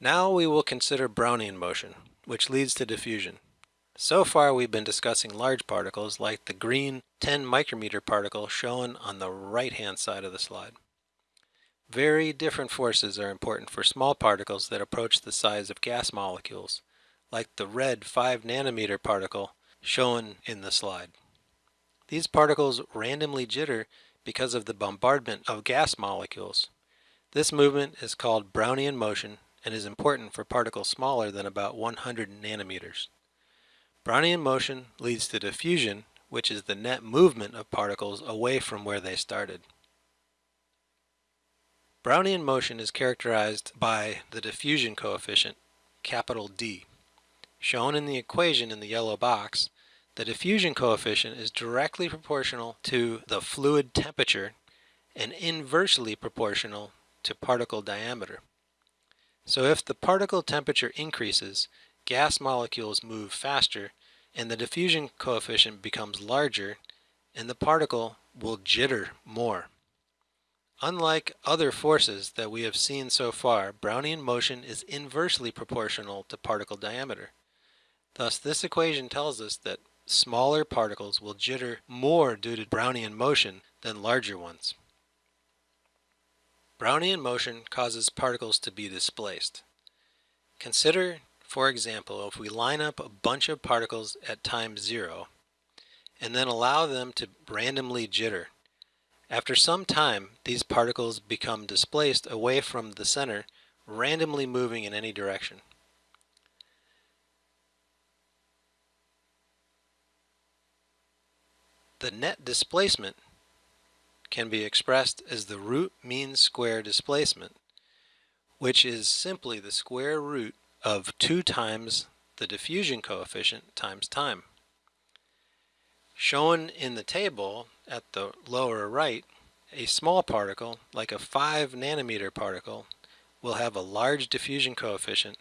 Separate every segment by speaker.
Speaker 1: Now we will consider Brownian motion, which leads to diffusion. So far we've been discussing large particles like the green 10 micrometer particle shown on the right hand side of the slide. Very different forces are important for small particles that approach the size of gas molecules, like the red 5 nanometer particle shown in the slide. These particles randomly jitter because of the bombardment of gas molecules. This movement is called Brownian motion and is important for particles smaller than about 100 nanometers. Brownian motion leads to diffusion, which is the net movement of particles away from where they started. Brownian motion is characterized by the diffusion coefficient, capital D. Shown in the equation in the yellow box, the diffusion coefficient is directly proportional to the fluid temperature and inversely proportional to particle diameter. So if the particle temperature increases, gas molecules move faster and the diffusion coefficient becomes larger and the particle will jitter more. Unlike other forces that we have seen so far, Brownian motion is inversely proportional to particle diameter. Thus this equation tells us that smaller particles will jitter more due to Brownian motion than larger ones. Brownian motion causes particles to be displaced. Consider for example, if we line up a bunch of particles at time zero and then allow them to randomly jitter, after some time these particles become displaced away from the center, randomly moving in any direction. The net displacement can be expressed as the root mean square displacement, which is simply the square root of 2 times the diffusion coefficient times time. Shown in the table at the lower right, a small particle, like a 5 nanometer particle, will have a large diffusion coefficient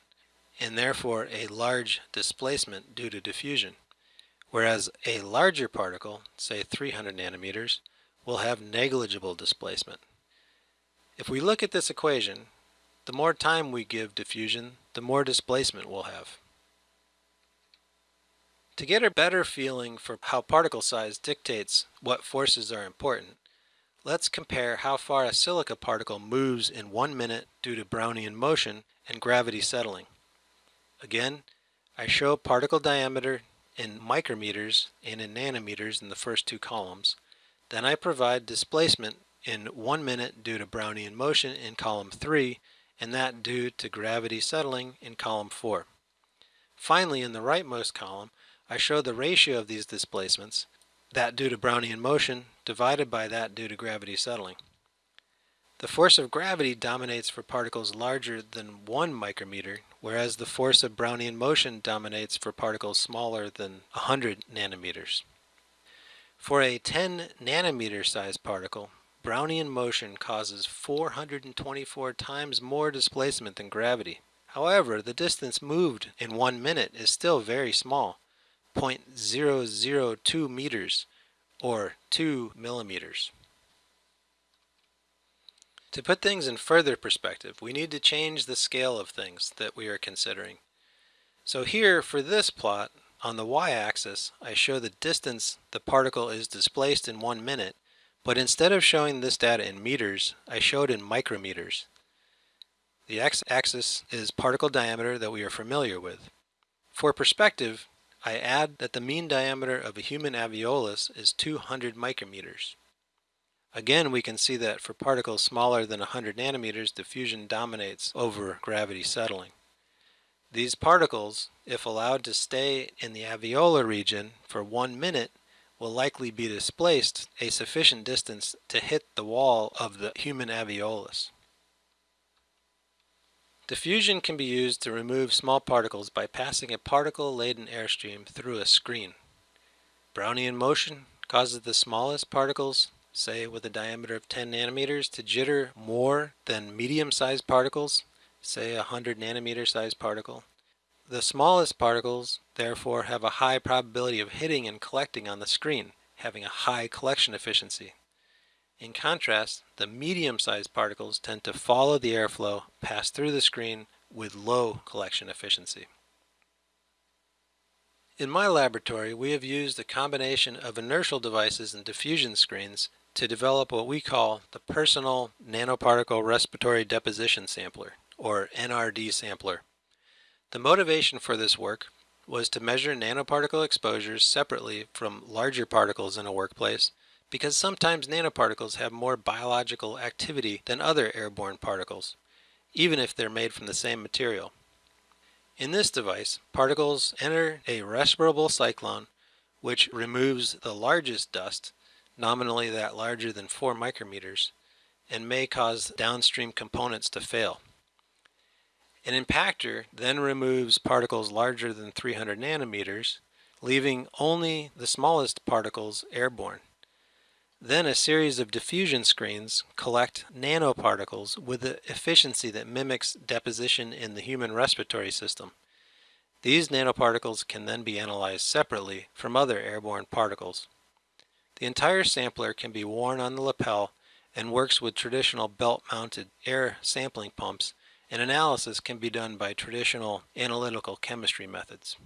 Speaker 1: and therefore a large displacement due to diffusion, whereas a larger particle, say 300 nanometers, will have negligible displacement. If we look at this equation, the more time we give diffusion, the more displacement we'll have. To get a better feeling for how particle size dictates what forces are important, let's compare how far a silica particle moves in one minute due to Brownian motion and gravity settling. Again, I show particle diameter in micrometers and in nanometers in the first two columns. Then I provide displacement in one minute due to Brownian motion in column 3 and that due to gravity settling in column 4. Finally, in the rightmost column, I show the ratio of these displacements, that due to Brownian motion divided by that due to gravity settling. The force of gravity dominates for particles larger than 1 micrometer, whereas the force of Brownian motion dominates for particles smaller than 100 nanometers. For a 10 nanometer size particle, Brownian motion causes 424 times more displacement than gravity. However, the distance moved in one minute is still very small, 0.002 meters or 2 millimeters. To put things in further perspective, we need to change the scale of things that we are considering. So here, for this plot, on the y-axis, I show the distance the particle is displaced in one minute, but instead of showing this data in meters, I showed in micrometers. The x-axis is particle diameter that we are familiar with. For perspective, I add that the mean diameter of a human alveolus is 200 micrometers. Again, we can see that for particles smaller than 100 nanometers, diffusion dominates over gravity settling. These particles, if allowed to stay in the alveolar region for one minute, will likely be displaced a sufficient distance to hit the wall of the human alveolus. Diffusion can be used to remove small particles by passing a particle-laden airstream through a screen. Brownian motion causes the smallest particles, say with a diameter of 10 nanometers, to jitter more than medium-sized particles, say a 100 nanometer sized particle, the smallest particles, therefore, have a high probability of hitting and collecting on the screen, having a high collection efficiency. In contrast, the medium-sized particles tend to follow the airflow, pass through the screen, with low collection efficiency. In my laboratory, we have used a combination of inertial devices and diffusion screens to develop what we call the Personal Nanoparticle Respiratory Deposition Sampler, or NRD sampler. The motivation for this work was to measure nanoparticle exposures separately from larger particles in a workplace because sometimes nanoparticles have more biological activity than other airborne particles, even if they're made from the same material. In this device, particles enter a respirable cyclone which removes the largest dust, nominally that larger than 4 micrometers, and may cause downstream components to fail. An impactor then removes particles larger than 300 nanometers, leaving only the smallest particles airborne. Then a series of diffusion screens collect nanoparticles with the efficiency that mimics deposition in the human respiratory system. These nanoparticles can then be analyzed separately from other airborne particles. The entire sampler can be worn on the lapel and works with traditional belt-mounted air sampling pumps and analysis can be done by traditional analytical chemistry methods.